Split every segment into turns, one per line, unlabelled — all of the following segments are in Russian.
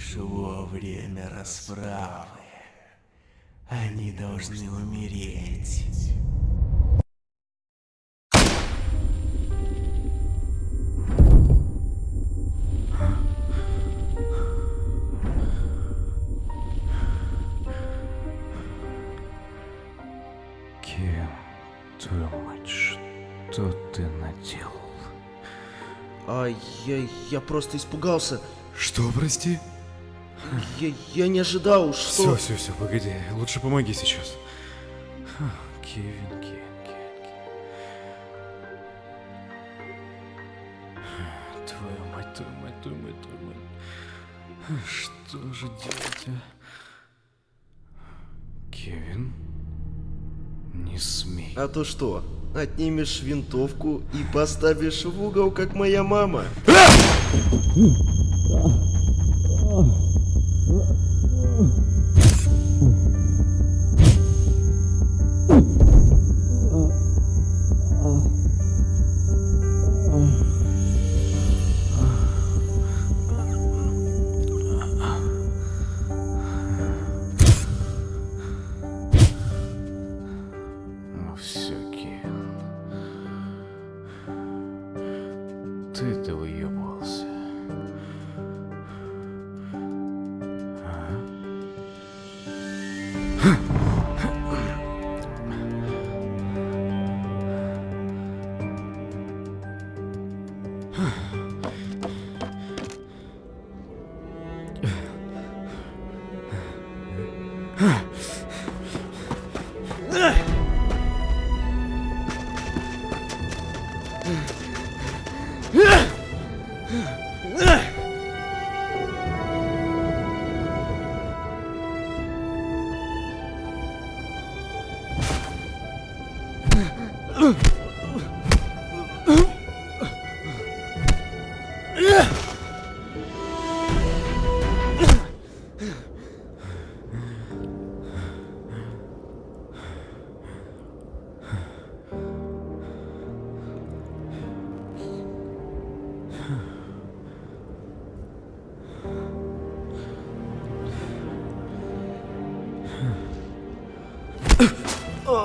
Пришло время расправы. Они должны умереть.
Кем, твою мать, что ты наделал?
А я, я просто испугался.
Что, прости?
Я, я не ожидал, что...
Все, все, все, погоди. Лучше помоги сейчас.
Кевин, Кевин, Кевин, Кевин. Твою мать, твою мать, твою мать, твою мать. Что же делать, а? Кевин? Не смей.
А то что? Отнимешь винтовку и поставишь в угол, как моя мама?
Ну Все,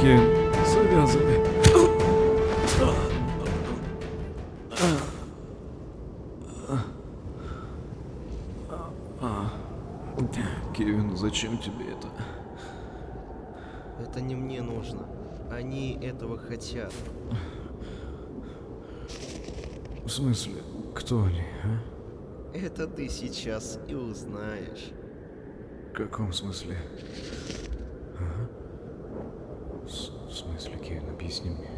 Кевин, завязывай. Кевин, зачем тебе это?
Это не мне нужно. Они этого хотят.
В смысле, кто они, а?
Это ты сейчас и узнаешь.
В каком смысле? Ага. В смысле, Кевин, объясни мне.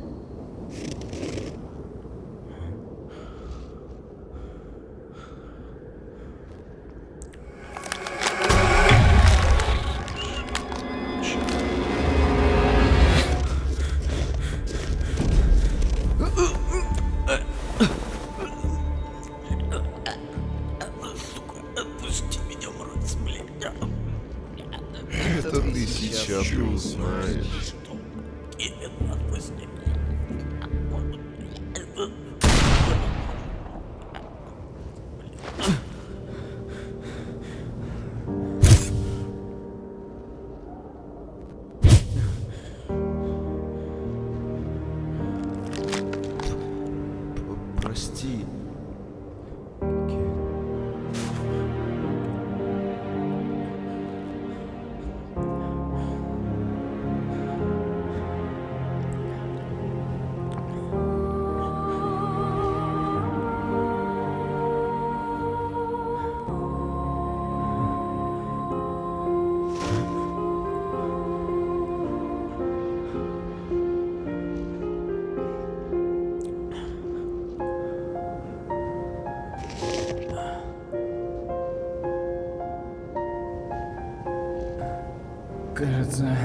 Кажется...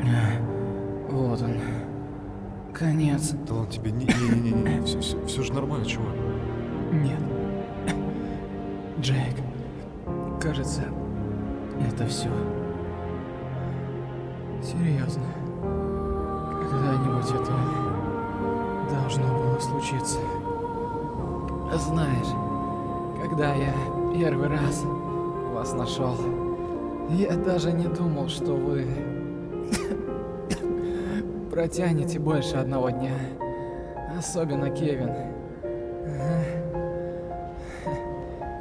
э, Вот он. Конец.
Да ладно тебе, не-не-не, все, все, все же нормально, чего?
Нет. Джейк. Кажется, это все. Серьезно. Когда-нибудь это должно было случиться. Знаешь, когда я первый раз вас нашел, я даже не думал, что вы протянете больше одного дня. Особенно Кевин.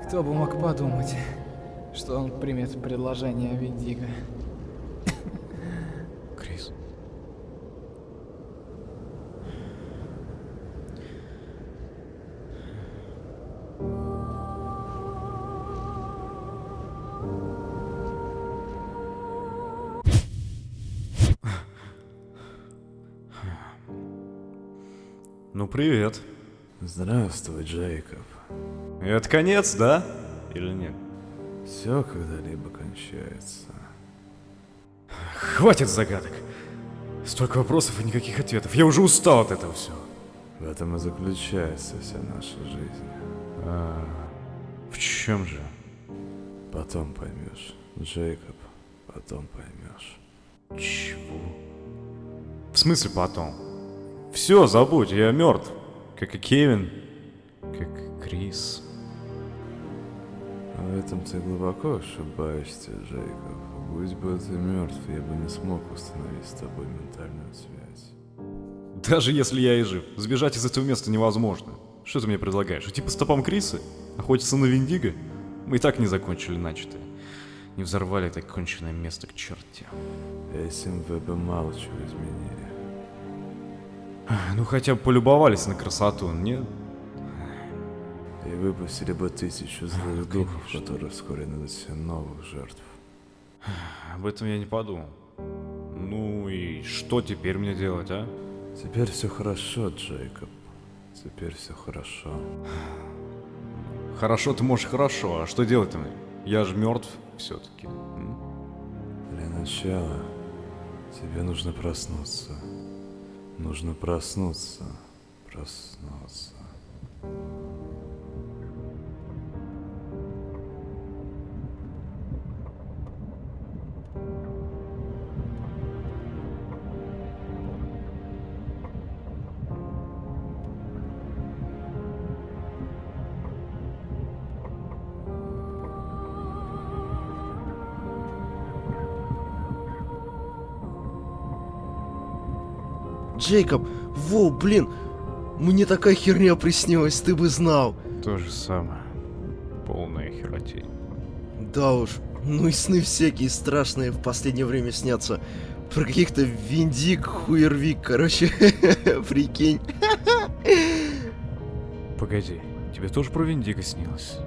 Кто бы мог подумать, что он примет предложение Виндиго.
Крис.
Ну, привет.
Здравствуй, Джейкоб.
Это конец, да? Или нет?
Все когда-либо кончается.
Хватит загадок. Столько вопросов и никаких ответов. Я уже устал от этого всего.
В этом и заключается вся наша жизнь.
А, в чем же?
Потом поймешь, Джейкоб, потом поймешь.
Чего? В смысле потом? Все, забудь, я мертв. Как и Кевин, как и Крис.
В этом ты глубоко ошибаешься, Джейкоб. Будь бы ты мертв, я бы не смог установить с тобой ментальную связь.
Даже если я и жив, сбежать из этого места невозможно. Что ты мне предлагаешь? Идти по стопам Криса? Охотиться на Виндиго? Мы и так не закончили начатое. Не взорвали это конченное место к черте.
Этим вы бы мало чего изменили.
Ну хотя бы полюбовались на красоту, нет?
И выпустили бы тысячу злых духов, которые вскоре себе новых жертв.
Об этом я не подумал. Ну и что теперь мне делать, а?
Теперь все хорошо, Джейкоб. Теперь все хорошо.
Хорошо ты можешь хорошо, а что делать-то мне? Я же мертв все-таки.
Для начала тебе нужно проснуться. Нужно проснуться. Проснуться.
Джейкоб, во, блин, мне такая херня приснилась, ты бы знал.
То же самое. Полная херотень.
Да уж, ну и сны всякие страшные в последнее время снятся. Про каких-то Виндик, Хуервик, короче, прикинь.
Погоди, тебе тоже про Виндиго снилось?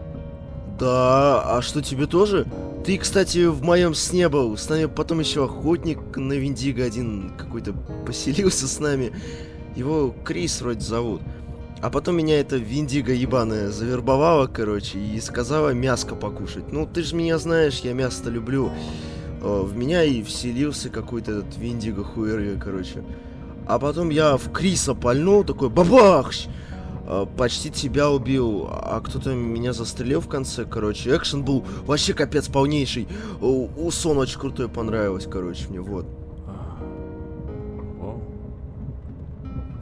Да, а что тебе тоже? Ты, кстати, в моем сне был. С нами потом еще охотник на Виндиго один какой-то поселился с нами. Его Крис вроде зовут. А потом меня эта Виндиго ебаная завербовала, короче, и сказала мяско покушать. Ну, ты же меня знаешь, я мясо люблю. Э, В меня и вселился какой-то этот Виндиго хуерви, короче. А потом я в Криса пальнул, такой бабахщ! Э, Почти тебя убил, а кто-то меня застрелил в конце, короче. Экшен был вообще капец полнейший. У, Сон очень крутой понравилось, короче, мне вот.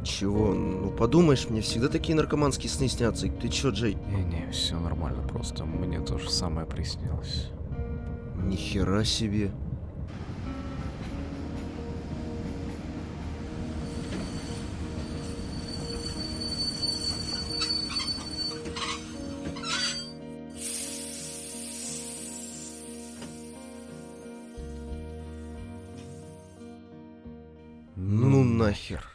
Чего? Ну подумаешь, мне всегда такие наркоманские сны снятся. Ты чё, Джей?
Не-не, все нормально, просто мне то же самое приснилось.
Нихера себе. Нахер.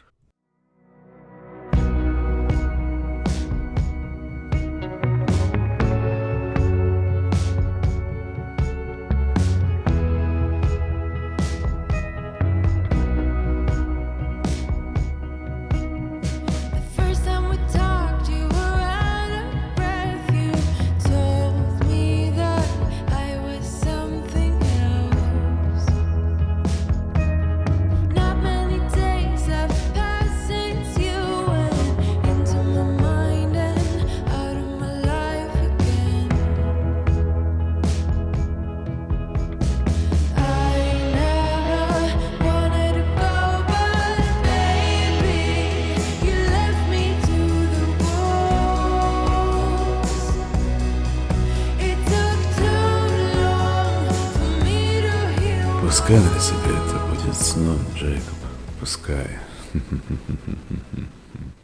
Для тебя это будет сном, Джейкоб. Пускай.